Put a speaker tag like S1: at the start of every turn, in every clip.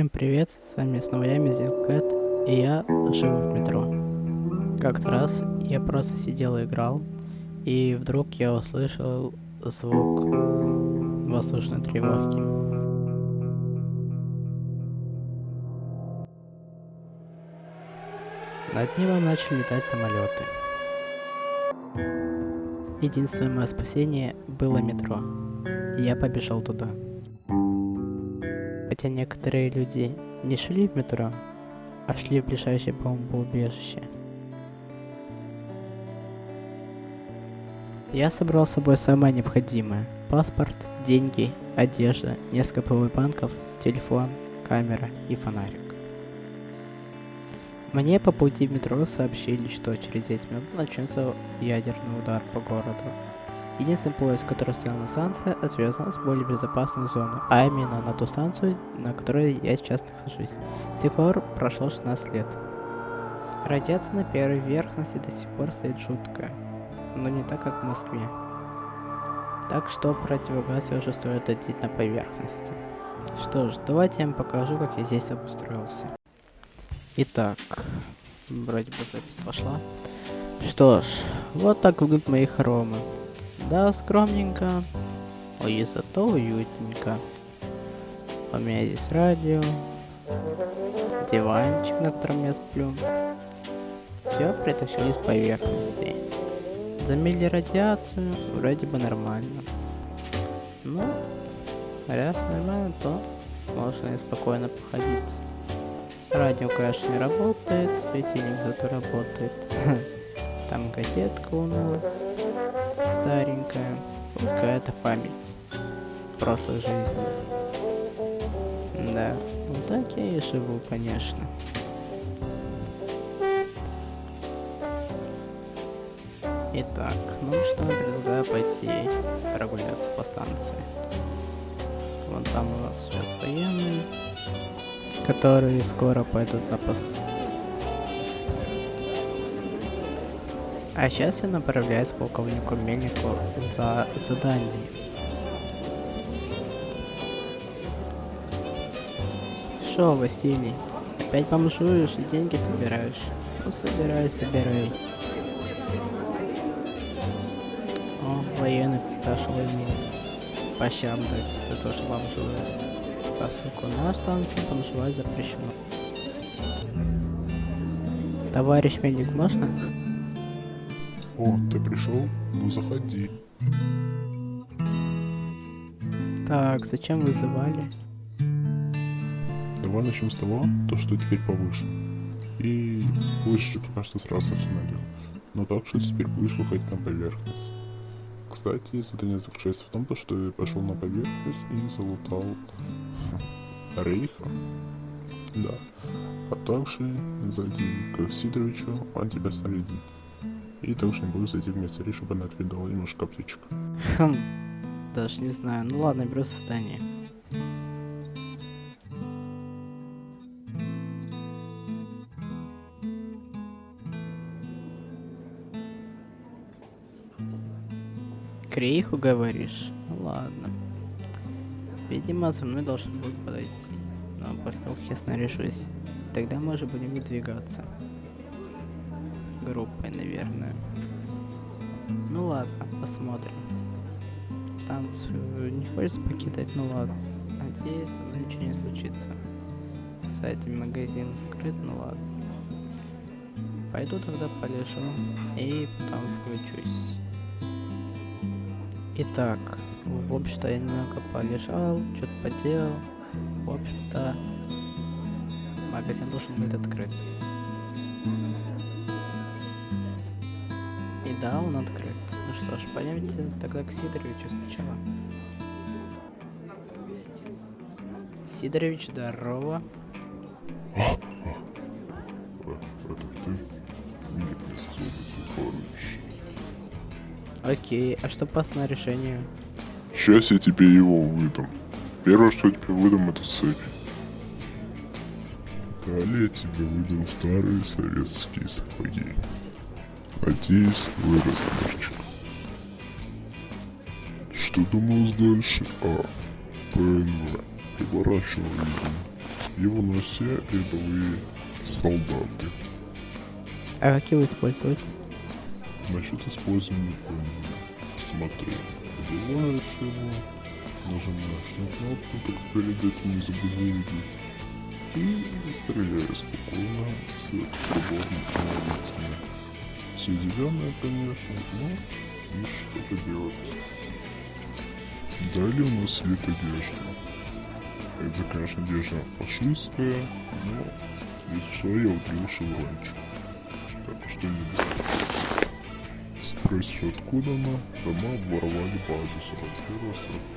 S1: Всем привет, с вами снова я, Мизилкэт, и я живу в метро. Как-то раз я просто сидел и играл, и вдруг я услышал звук воздушной тревоги. Над небом начали летать самолеты. Единственное мое спасение было метро, я побежал туда. Хотя некоторые люди не шли в метро, а шли в ближайшее бомбоубежище. Я собрал с собой самое необходимое. Паспорт, деньги, одежда, несколько пауэрбанков, телефон, камера и фонарик. Мне по пути в метро сообщили, что через 10 минут начнется ядерный удар по городу. Единственный поезд, который стоял на станции, отвез нас в более безопасную зону, а именно на ту станцию, на которой я сейчас нахожусь. С тех пор прошло 16 лет. Радиация на первой верхности до сих пор стоит жуткая, но не так, как в Москве. Так что противогаз все же стоит одеть на поверхности. Что ж, давайте я вам покажу, как я здесь обустроился. Итак, вроде бы запись пошла. Что ж, вот так выглядят мои хоромы. Да, скромненько, и зато уютненько. У меня здесь радио, диванчик, на котором я сплю. Все притащил из поверхности. Замели радиацию, вроде бы нормально. Ну, раз нормально, то можно и спокойно походить. Радио, конечно, не работает, светильник зато работает. Там газетка у нас старенькая, какая-то память прошлой жизни. Да, вот так я и живу, конечно. Итак, ну что, предлагаю пойти прогуляться по станции. Вон там у нас сейчас военные, которые скоро пойдут на пост. А сейчас я направляюсь к полковнику Мельнику за задание. Шо, Василий, опять бомжуешь и деньги собираешь? Ну, собирай, собирай. О, военный пошел ему по щам дать за то, что бомжует. Поскольку на станции бомжевать запрещено. Товарищ Мельник, можно?
S2: О, ты пришел? Ну заходи.
S1: Так, зачем вызывали?
S2: Давай начнем с того, то что теперь повыше. И выше пока что сразу установил. Но так что теперь будешь выходить на поверхность. Кстати, задание заключается в том, то, что я пошел на поверхность и залутал Рейха. Да. А также зайди к Сидоровичу, он тебя снарядит. И также не буду зайти в медсари, чтобы она отведала немножко аптечек.
S1: Хм, даже не знаю. Ну ладно, беру состояние. Крейху говоришь? Ладно. Видимо, за мной должен будет подойти. Но после того, как я снаряжусь, тогда мы уже будем выдвигаться группой, наверное. Ну ладно, посмотрим. Станцию не хочется покидать, ну ладно. Надеюсь, ничего не случится. Кстати, магазин закрыт, ну ладно. Пойду тогда полежу и потом включусь. Итак, в общем-то я немного полежал, что-то поделал. В общем-то, магазин должен быть открыт. Да, он открыт. Ну что ж, пойдемте тогда к Сидоровичу сначала. Сидорович, здорово.
S2: Это ты?
S1: Окей, а что по снаряжению?
S2: Сейчас я тебе его выдам. Первое, что я тебе выдам, это цепь. Далее я тебе выдам старые советские сапоги. Надеюсь, вырос мальчик. Что думалось дальше? А, ПНВ. Приворачивал видимо. Его носят все рядовые солдаты.
S1: А как его использовать?
S2: Насчет использования помню. Смотри, убиваешь его, нажимаешь на кнопку, как прилетит вниз бугурги, и стреляешь спокойно с приборным автоматом. Все зеленое, конечно, но видишь, что-то делать. Далее у нас есть одежда. Это, конечно, одежда фашистская, но если что, я удалил шеврончик. Так что не. Спросишь, откуда она? Дома обворовали базу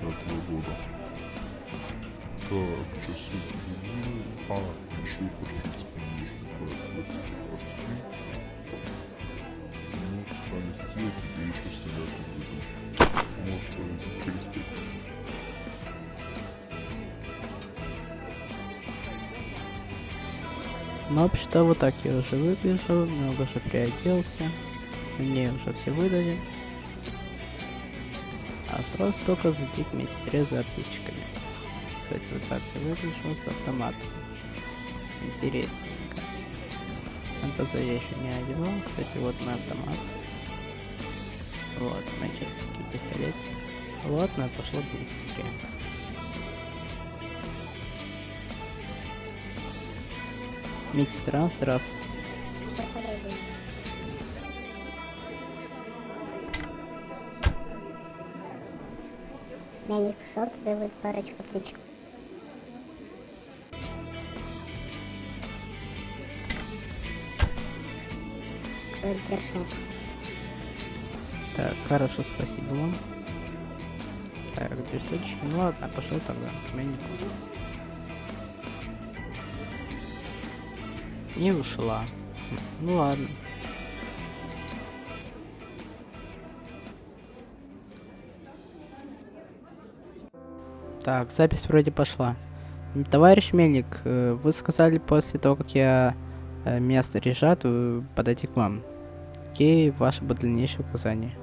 S2: 41-45 года. Так, что сегодня? А, еще портфель Понести, я тебе еще снаряд выйду. Может, повезти через 5 минут.
S1: Ну, вообще-то вот так я уже выгляжу, много уже приоделся. Мне уже все выдали. А сразу только зайти к медсестре за аптечками. Кстати, вот так я выгляжу с автоматом. Интересненько. МПЗ я еще не одевал. Кстати, вот мой автомат. Вот, мои часики, пистолет. Ладно, пошло к медсестре. Медсестра,
S3: потребуем? Мельник сал тебе будет парочку птичек. Держал?
S1: Так, хорошо, спасибо вам. Так, две штучки. Ну ладно, пошел тогда к мельнику. И ушла. Ну ладно. Так, запись вроде пошла. Товарищ Мельник, э, вы сказали после того, как я э, меня снаряжат, э, подойти к вам. Какие ваши дальнейшие указания?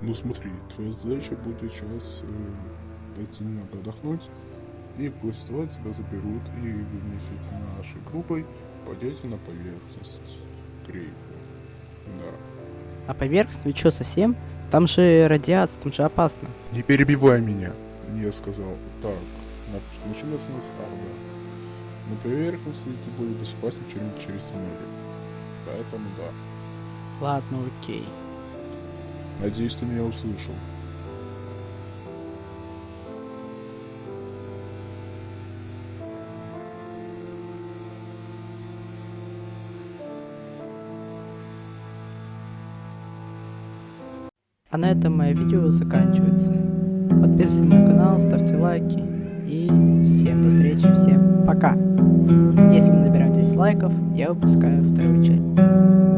S2: Ну смотри, твоя задача будет сейчас э, пойти немного отдохнуть, и после того тебя заберут, и вы вместе с нашей группой пойдете на поверхность Крейфа. Да.
S1: На поверхность? Вы что, совсем? Там же радиация, там же опасно.
S2: Не перебивай меня. Я сказал, так, на- начинается с А, да. На поверхности ты будет безопаснее, чем через туннели. Поэтому да.
S1: Ладно, окей.
S2: Надеюсь, ты меня услышал.
S1: А на этом мое видео заканчивается. Подписывайтесь на мой канал, ставьте лайки. И всем до встречи, всем пока. Если мы наберем 10 лайков, я выпускаю вторую часть.